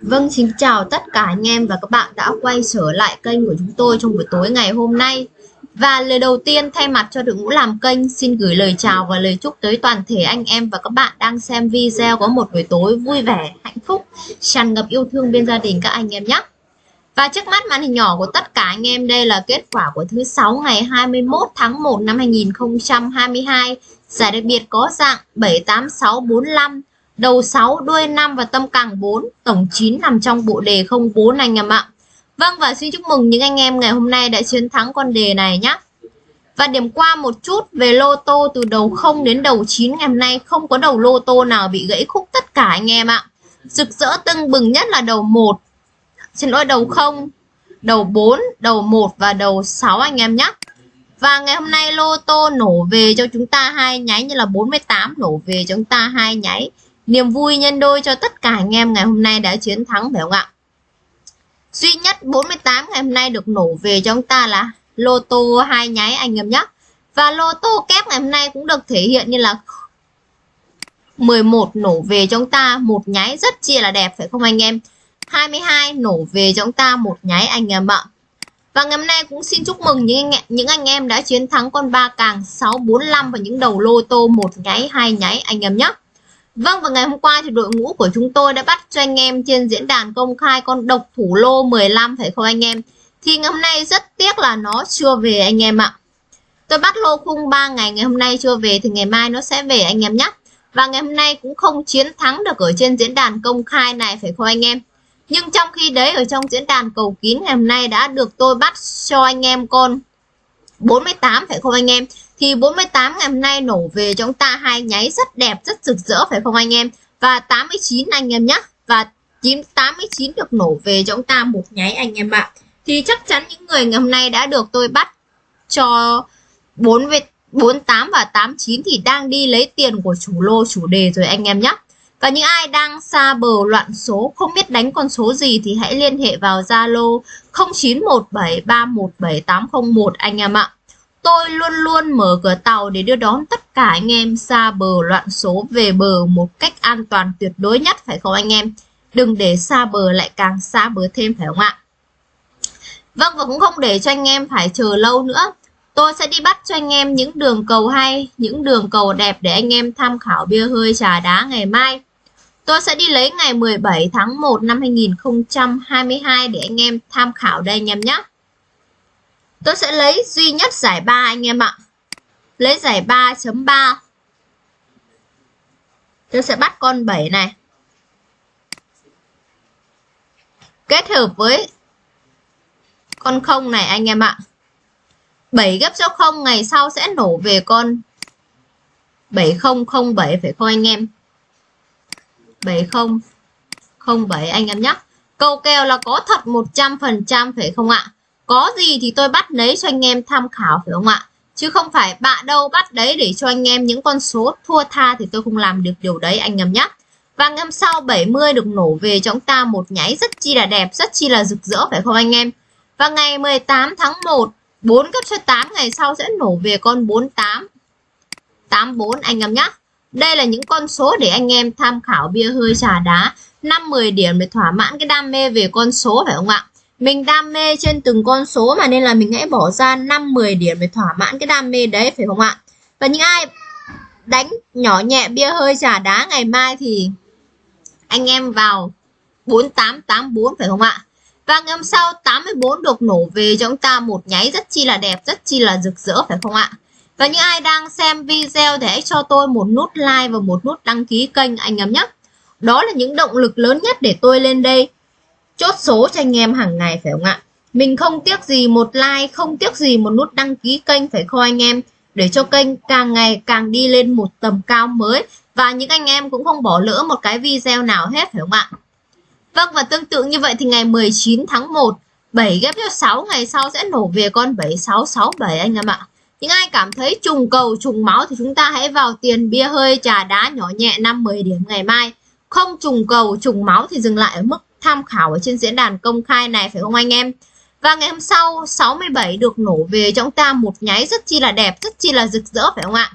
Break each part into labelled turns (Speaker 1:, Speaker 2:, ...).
Speaker 1: Vâng, xin chào tất cả anh em và các bạn đã quay trở lại kênh của chúng tôi trong buổi tối ngày hôm nay. Và lời đầu tiên thay mặt cho đội ngũ làm kênh xin gửi lời chào và lời chúc tới toàn thể anh em và các bạn đang xem video có một buổi tối vui vẻ, hạnh phúc, tràn ngập yêu thương bên gia đình các anh em nhé. Và trước mắt màn hình nhỏ của tất cả anh em đây là kết quả của thứ sáu ngày 21 tháng 1 năm 2022. Giải đặc biệt có dạng 78645 đầu 6, đuôi 5 và tâm càng 4, tổng 9 nằm trong bộ đề 04 anh em ạ. Vâng và xin chúc mừng những anh em ngày hôm nay đã chiến thắng con đề này nhé. Và điểm qua một chút về lô tô từ đầu 0 đến đầu 9 ngày hôm nay không có đầu lô tô nào bị gãy khúc tất cả anh em ạ. Rực rỡ tưng bừng nhất là đầu 1, xin lỗi đầu 0, đầu 4, đầu 1 và đầu 6 anh em nhé. Và ngày hôm nay lô tô nổ về cho chúng ta hai nháy như là 48 nổ về cho chúng ta hai nháy Niềm vui nhân đôi cho tất cả anh em ngày hôm nay đã chiến thắng phải không ạ? Duy nhất 48 ngày hôm nay được nổ về cho chúng ta là lô tô hai nháy anh em nhé. Và lô tô kép ngày hôm nay cũng được thể hiện như là 11 nổ về cho chúng ta một nháy rất chia là đẹp phải không anh em? 22 nổ về cho chúng ta một nháy anh em ạ. Và ngày hôm nay cũng xin chúc mừng những anh, những anh em đã chiến thắng con ba càng 645 và những đầu lô tô một nháy hai nháy anh em nhé. Vâng và ngày hôm qua thì đội ngũ của chúng tôi đã bắt cho anh em trên diễn đàn công khai con độc thủ lô 15 phải không anh em? Thì ngày hôm nay rất tiếc là nó chưa về anh em ạ. Tôi bắt lô khung 3 ngày ngày hôm nay chưa về thì ngày mai nó sẽ về anh em nhé. Và ngày hôm nay cũng không chiến thắng được ở trên diễn đàn công khai này, phải không anh em? Nhưng trong khi đấy, ở trong diễn đàn cầu kín, ngày hôm nay đã được tôi bắt cho anh em con 48 phải không anh em? Thì 48 ngày hôm nay nổ về cho chúng ta hai nháy rất đẹp, rất rực rỡ, phải không anh em? Và 89 anh em nhé và 9 89 được nổ về cho chúng ta một nháy anh em ạ. Thì chắc chắn những người ngày hôm nay đã được tôi bắt cho 4 về 48 và 89 thì đang đi lấy tiền của chủ lô, chủ đề rồi anh em nhé và những ai đang xa bờ loạn số, không biết đánh con số gì thì hãy liên hệ vào Zalo 0917317801 anh em ạ. Tôi luôn luôn mở cửa tàu để đưa đón tất cả anh em xa bờ loạn số về bờ một cách an toàn tuyệt đối nhất phải không anh em? Đừng để xa bờ lại càng xa bờ thêm phải không ạ? Vâng và cũng không để cho anh em phải chờ lâu nữa. Tôi sẽ đi bắt cho anh em những đường cầu hay, những đường cầu đẹp để anh em tham khảo bia hơi trà đá ngày mai. Tôi sẽ đi lấy ngày 17 tháng 1 năm 2022 để anh em tham khảo đây anh em nhé. Tôi sẽ lấy duy nhất giải 3 anh em ạ. Lấy giải 3.3. Tôi sẽ bắt con 7 này. Kết hợp với con 0 này anh em ạ. 7 gấp cho 0 ngày sau sẽ nổ về con 7007 phải không anh em? 7007 anh em nhé. Câu kèo là có thật 100% phải không ạ? Có gì thì tôi bắt lấy cho anh em tham khảo, phải không ạ? Chứ không phải bạ đâu bắt đấy để cho anh em những con số thua tha thì tôi không làm được điều đấy, anh em nhé và ngâm sau 70 được nổ về cho chúng ta một nháy rất chi là đẹp, rất chi là rực rỡ, phải không anh em? Và ngày 18 tháng 1 4 cấp cho 8 ngày sau sẽ nổ về con 48 84 anh em nhé đây là những con số để anh em tham khảo bia hơi trà đá. 5-10 điểm để thỏa mãn cái đam mê về con số, phải không ạ? Mình đam mê trên từng con số mà nên là mình hãy bỏ ra 5 10 điểm để thỏa mãn cái đam mê đấy phải không ạ? Và những ai đánh nhỏ nhẹ bia hơi trà đá ngày mai thì anh em vào 4884 phải không ạ? Và ngày hôm sau 84 được nổ về cho chúng ta một nháy rất chi là đẹp, rất chi là rực rỡ phải không ạ? Và những ai đang xem video thì hãy cho tôi một nút like và một nút đăng ký kênh anh em nhé. Đó là những động lực lớn nhất để tôi lên đây chốt số cho anh em hàng ngày, phải không ạ? Mình không tiếc gì một like, không tiếc gì một nút đăng ký kênh, phải không anh em? Để cho kênh càng ngày càng đi lên một tầm cao mới. Và những anh em cũng không bỏ lỡ một cái video nào hết, phải không ạ? Vâng và tương tự như vậy thì ngày 19 tháng 1 7 ghép cho 6 ngày sau sẽ nổ về con 7667 anh em ạ. Những ai cảm thấy trùng cầu, trùng máu thì chúng ta hãy vào tiền bia hơi, trà đá nhỏ nhẹ 5-10 điểm ngày mai. Không trùng cầu, trùng máu thì dừng lại ở mức tham khảo ở trên diễn đàn công khai này, phải không anh em? Và ngày hôm sau 67 được nổ về cho chúng ta một nháy rất chi là đẹp, rất chi là rực rỡ, phải không ạ?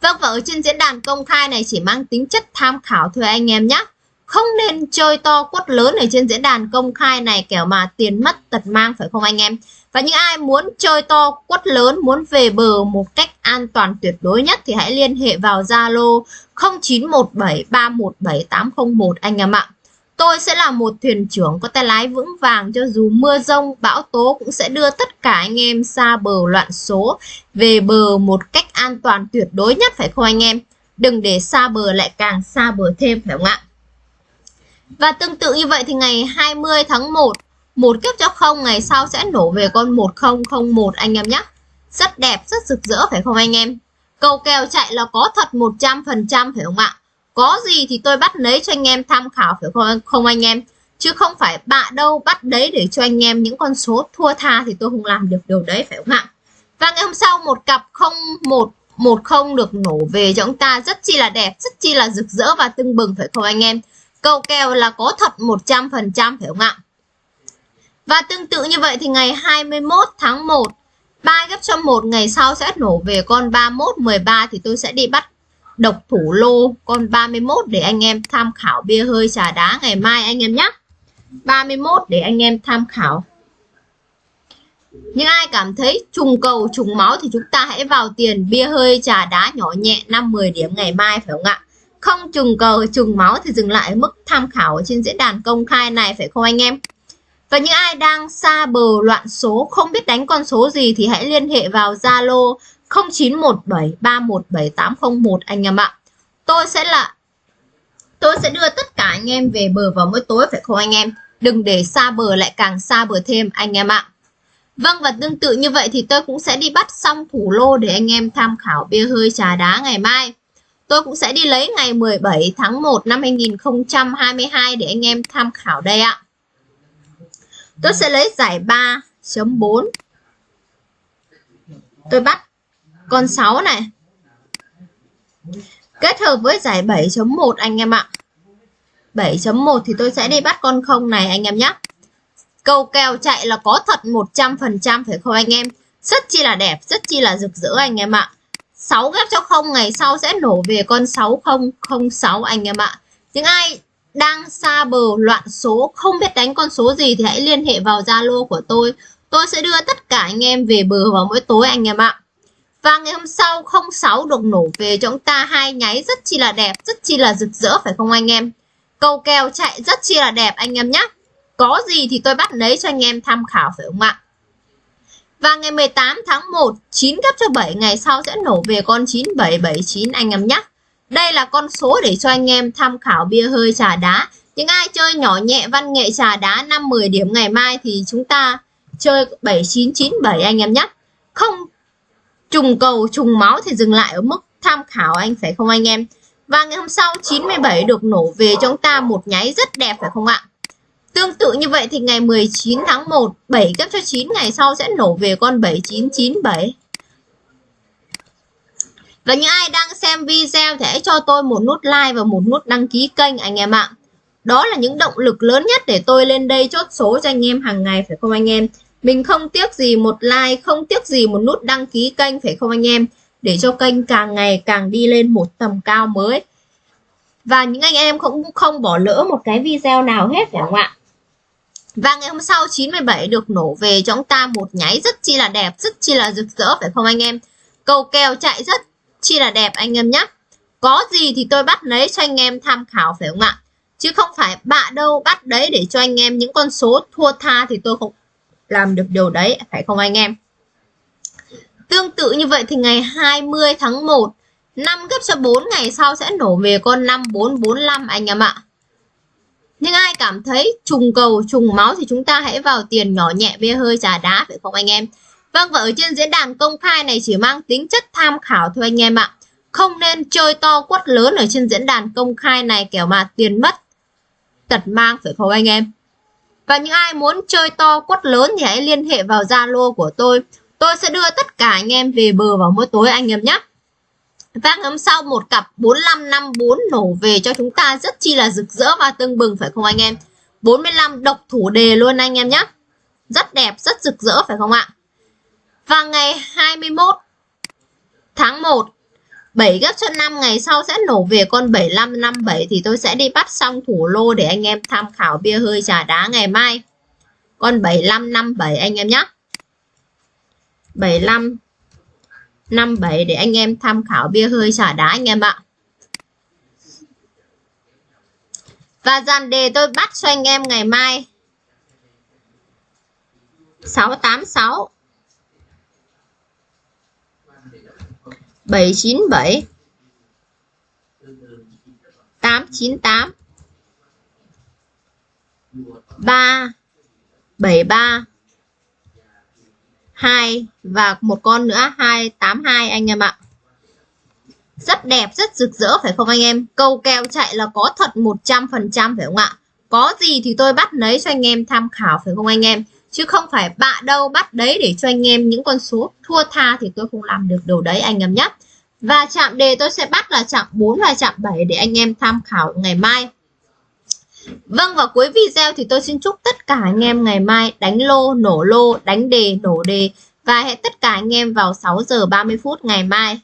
Speaker 1: Vâng và ở trên diễn đàn công khai này chỉ mang tính chất tham khảo thôi anh em nhé không nên chơi to quất lớn ở trên diễn đàn công khai này, kẻo mà tiền mất tật mang, phải không anh em? Và những ai muốn chơi to quất lớn, muốn về bờ một cách an toàn tuyệt đối nhất thì hãy liên hệ vào Zalo 0917317801 anh em ạ. Tôi sẽ là một thuyền trưởng có tay lái vững vàng cho dù mưa rông, bão tố cũng sẽ đưa tất cả anh em xa bờ loạn số về bờ một cách an toàn tuyệt đối nhất phải không anh em? Đừng để xa bờ lại càng xa bờ thêm phải không ạ? Và tương tự như vậy thì ngày 20 tháng 1 một kiếp cho không ngày sau sẽ nổ về con 1001 anh em nhé. Rất đẹp, rất rực rỡ phải không anh em? Cầu kèo chạy là có thật 100% phải không ạ? Có gì thì tôi bắt lấy cho anh em tham khảo phải không, không anh em? Chứ không phải bạ đâu bắt đấy để cho anh em những con số thua tha thì tôi không làm được điều đấy phải không ạ? Và ngày hôm sau một cặp 01 một không được nổ về cho chúng ta rất chi là đẹp, rất chi là rực rỡ và tưng bừng phải không anh em? Cầu kèo là có thật 100% phải không ạ? Và tương tự như vậy thì ngày 21 tháng 1 3 gấp cho một ngày sau sẽ nổ về con 31 13 thì tôi sẽ đi bắt độc thủ lô con 31 để anh em tham khảo bia hơi trà đá ngày mai anh em nhé. 31 để anh em tham khảo. Những ai cảm thấy trùng cầu, trùng máu thì chúng ta hãy vào tiền bia hơi trà đá nhỏ nhẹ 5-10 điểm ngày mai, phải không ạ? Không trùng cầu, trùng máu thì dừng lại mức tham khảo trên diễn đàn công khai này, phải không anh em? Và những ai đang xa bờ loạn số, không biết đánh con số gì thì hãy liên hệ vào Zalo 0917317801 anh em ạ. Tôi sẽ là, tôi sẽ đưa tất cả anh em về bờ vào mỗi tối, phải không anh em? Đừng để xa bờ lại càng xa bờ thêm, anh em ạ. Vâng và tương tự như vậy thì tôi cũng sẽ đi bắt xong thủ lô để anh em tham khảo bia hơi trà đá ngày mai. Tôi cũng sẽ đi lấy ngày 17 tháng 1 năm 2022 để anh em tham khảo đây ạ. Tôi sẽ lấy giải 3.4 Tôi bắt con 6 này. Kết hợp với giải 7.1 anh em ạ. 7.1 thì tôi sẽ đi bắt con không này anh em nhé Câu kèo chạy là có thật 100% phải không anh em? Rất chi là đẹp, rất chi là rực rỡ anh em ạ. 6 ghép cho không ngày sau sẽ nổ về con 6006 anh em ạ. Những ai đang xa bờ loạn số không biết đánh con số gì thì hãy liên hệ vào Zalo của tôi. Tôi sẽ đưa tất cả anh em về bờ vào mỗi tối anh em ạ và ngày hôm sau 06 được nổ về cho chúng ta. Hai nháy rất chi là đẹp, rất chi là rực rỡ, phải không anh em? Câu kèo chạy rất chi là đẹp, anh em nhé có gì thì tôi bắt lấy cho anh em tham khảo, phải không ạ? Và ngày 18 tháng 1 9 gấp cho 7 ngày sau sẽ nổ về con 9779 anh em nhé đây là con số để cho anh em tham khảo bia hơi trà đá. Những ai chơi nhỏ nhẹ, văn nghệ trà đá 5-10 điểm ngày mai thì chúng ta chơi 7997 anh em nhé. Không trùng cầu, trùng máu thì dừng lại ở mức tham khảo anh, phải không anh em? Và ngày hôm sau 97 được nổ về cho chúng ta một nháy rất đẹp, phải không ạ? Tương tự như vậy thì ngày 19 tháng 1 7 cấp cho 9 ngày sau sẽ nổ về con 7997 và những ai đang xem video thì hãy cho tôi một nút like và một nút đăng ký kênh, anh em ạ. Đó là những động lực lớn nhất để tôi lên đây chốt số cho anh em hàng ngày, phải không anh em? Mình không tiếc gì một like, không tiếc gì một nút đăng ký kênh phải không anh em? Để cho kênh càng ngày càng đi lên một tầm cao mới. Và những anh em cũng không bỏ lỡ một cái video nào hết phải không ạ? Và ngày hôm sau 97 được nổ về cho chúng ta một nháy rất chi là đẹp, rất chi là rực rỡ phải không anh em? Cầu kèo chạy rất chi là đẹp anh em nhé có gì thì tôi bắt lấy cho anh em tham khảo phải không ạ chứ không phải bạ đâu bắt đấy để cho anh em những con số thua tha thì tôi không làm được điều đấy, phải không anh em tương tự như vậy thì ngày 20 tháng 1 5 gấp cho 4 ngày sau sẽ nổ về con 5445 anh em ạ nhưng ai cảm thấy trùng cầu, trùng máu thì chúng ta hãy vào tiền nhỏ nhẹ bia hơi trà đá, phải không anh em Vâng và ở trên diễn đàn công khai này chỉ mang tính chất tham khảo thôi anh em ạ. Không nên chơi to quất lớn ở trên diễn đàn công khai này kẻo mà tiền mất, tật mang, phải không anh em. Và những ai muốn chơi to quất lớn thì hãy liên hệ vào Zalo của tôi. Tôi sẽ đưa tất cả anh em về bờ vào mỗi tối anh em nhé. Và ngắm sau một cặp 4554 nổ về cho chúng ta rất chi là rực rỡ và tưng bừng phải không anh em. 45 độc thủ đề luôn anh em nhé. Rất đẹp, rất rực rỡ phải không ạ? Và ngày 21 tháng 1 7 gấp cho 5 ngày sau sẽ nổ về con 7557 thì tôi sẽ đi bắt xong thủ lô để anh em tham khảo bia hơi trà đá ngày mai. Con 7557 anh em nhé. 7557 để anh em tham khảo bia hơi trà đá anh em ạ. Và dàn đề tôi bắt cho anh em ngày mai 686 797 898 373 2 và một con nữa 282 anh em ạ. Rất đẹp, rất rực rỡ phải không anh em? Câu kèo chạy là có thật 100% phải không ạ? Có gì thì tôi bắt lấy cho anh em tham khảo phải không anh em? Chứ không phải bạ đâu bắt đấy để cho anh em những con số thua tha thì tôi không làm được điều đấy anh em nhé. Và chạm đề tôi sẽ bắt là chạm 4 và chạm 7 để anh em tham khảo ngày mai. Vâng và cuối video thì tôi xin chúc tất cả anh em ngày mai đánh lô, nổ lô, đánh đề, nổ đề và hẹn tất cả anh em vào 6 giờ 30 phút ngày mai.